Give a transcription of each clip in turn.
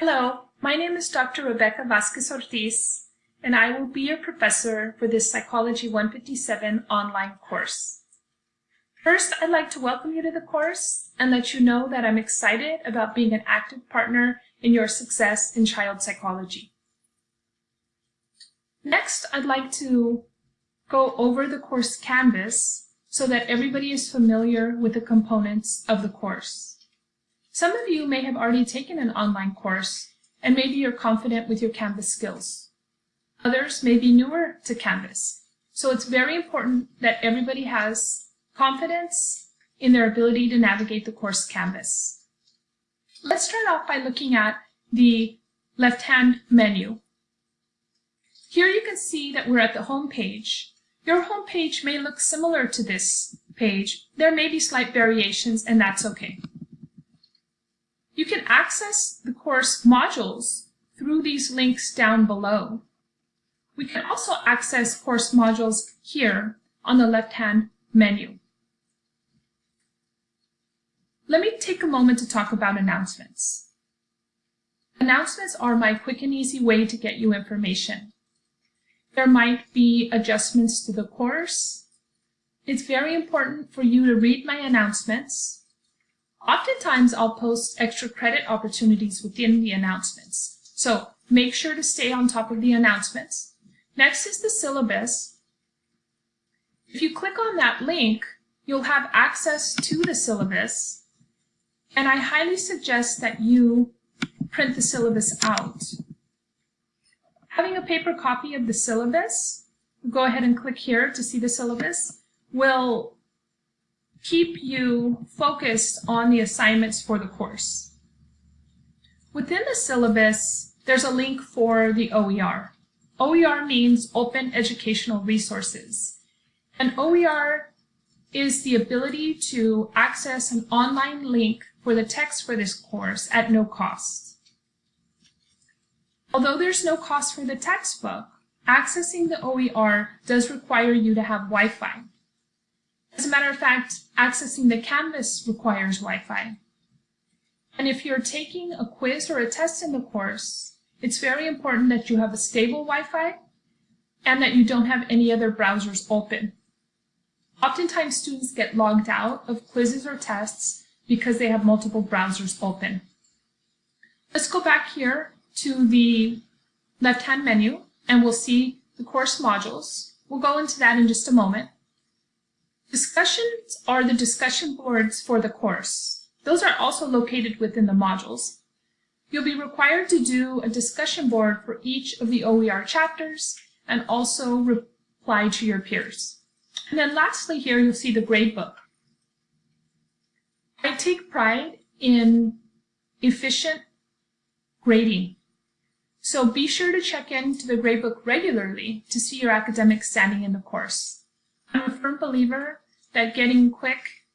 Hello, my name is Dr. Rebecca Vasquez Ortiz, and I will be your professor for this Psychology 157 online course. First, I'd like to welcome you to the course and let you know that I'm excited about being an active partner in your success in child psychology. Next, I'd like to go over the course Canvas so that everybody is familiar with the components of the course. Some of you may have already taken an online course and maybe you're confident with your Canvas skills. Others may be newer to Canvas. So it's very important that everybody has confidence in their ability to navigate the course Canvas. Let's start off by looking at the left-hand menu. Here you can see that we're at the home page. Your home page may look similar to this page. There may be slight variations and that's okay. You can access the course modules through these links down below. We can also access course modules here on the left-hand menu. Let me take a moment to talk about announcements. Announcements are my quick and easy way to get you information. There might be adjustments to the course. It's very important for you to read my announcements Oftentimes, I'll post extra credit opportunities within the announcements. So make sure to stay on top of the announcements. Next is the syllabus. If you click on that link, you'll have access to the syllabus. And I highly suggest that you print the syllabus out. Having a paper copy of the syllabus, go ahead and click here to see the syllabus, will keep you focused on the assignments for the course. Within the syllabus, there's a link for the OER. OER means Open Educational Resources. And OER is the ability to access an online link for the text for this course at no cost. Although there's no cost for the textbook, accessing the OER does require you to have Wi-Fi. As a matter of fact, accessing the Canvas requires Wi-Fi. And if you're taking a quiz or a test in the course, it's very important that you have a stable Wi-Fi and that you don't have any other browsers open. Oftentimes students get logged out of quizzes or tests because they have multiple browsers open. Let's go back here to the left-hand menu and we'll see the course modules. We'll go into that in just a moment. Discussions are the discussion boards for the course. Those are also located within the modules. You'll be required to do a discussion board for each of the OER chapters and also reply to your peers. And then lastly here you'll see the gradebook. I take pride in efficient grading. So be sure to check into the gradebook regularly to see your academic standing in the course. I'm a firm believer that getting quick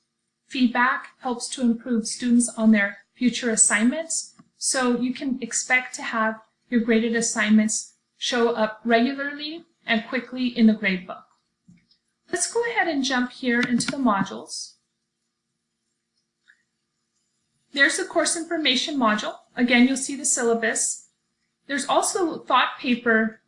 feedback helps to improve students on their future assignments. So you can expect to have your graded assignments show up regularly and quickly in the gradebook. Let's go ahead and jump here into the modules. There's the course information module. Again, you'll see the syllabus. There's also thought paper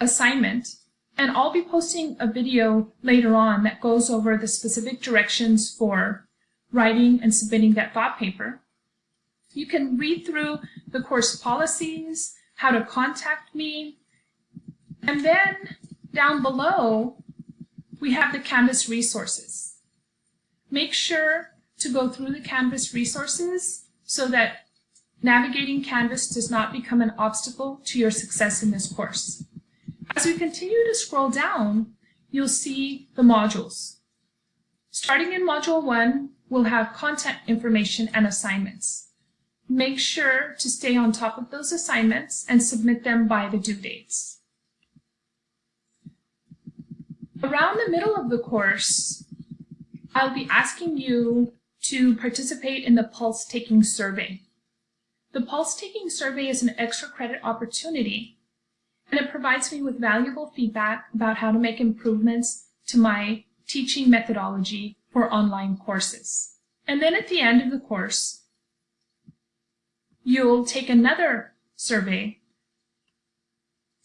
assignment and I'll be posting a video later on that goes over the specific directions for writing and submitting that thought paper. You can read through the course policies, how to contact me, and then down below, we have the Canvas resources. Make sure to go through the Canvas resources so that navigating Canvas does not become an obstacle to your success in this course. As we continue to scroll down, you'll see the modules. Starting in Module 1, we'll have content information and assignments. Make sure to stay on top of those assignments and submit them by the due dates. Around the middle of the course, I'll be asking you to participate in the Pulse Taking Survey. The Pulse Taking Survey is an extra credit opportunity and it provides me with valuable feedback about how to make improvements to my teaching methodology for online courses. And then at the end of the course, you'll take another survey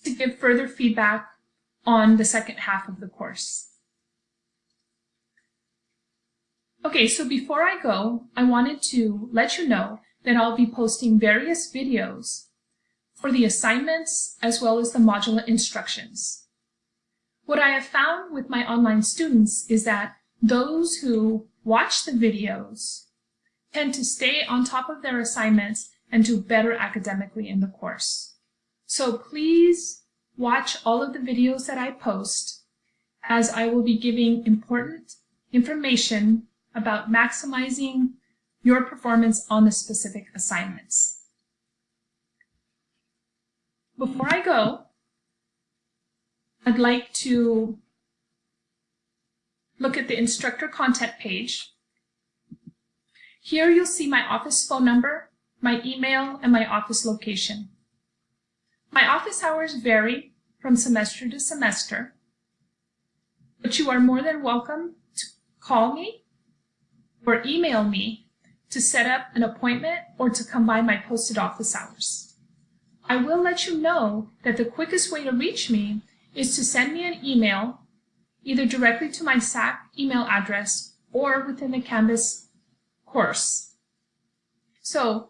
to give further feedback on the second half of the course. Okay, so before I go, I wanted to let you know that I'll be posting various videos for the assignments as well as the modular instructions. What I have found with my online students is that those who watch the videos tend to stay on top of their assignments and do better academically in the course. So please watch all of the videos that I post as I will be giving important information about maximizing your performance on the specific assignments. Before I go, I'd like to look at the instructor content page. Here you'll see my office phone number, my email, and my office location. My office hours vary from semester to semester, but you are more than welcome to call me or email me to set up an appointment or to come by my posted office hours. I will let you know that the quickest way to reach me is to send me an email either directly to my SAC email address or within the Canvas course. So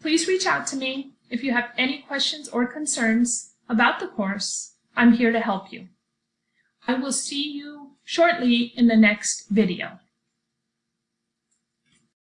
please reach out to me if you have any questions or concerns about the course. I'm here to help you. I will see you shortly in the next video.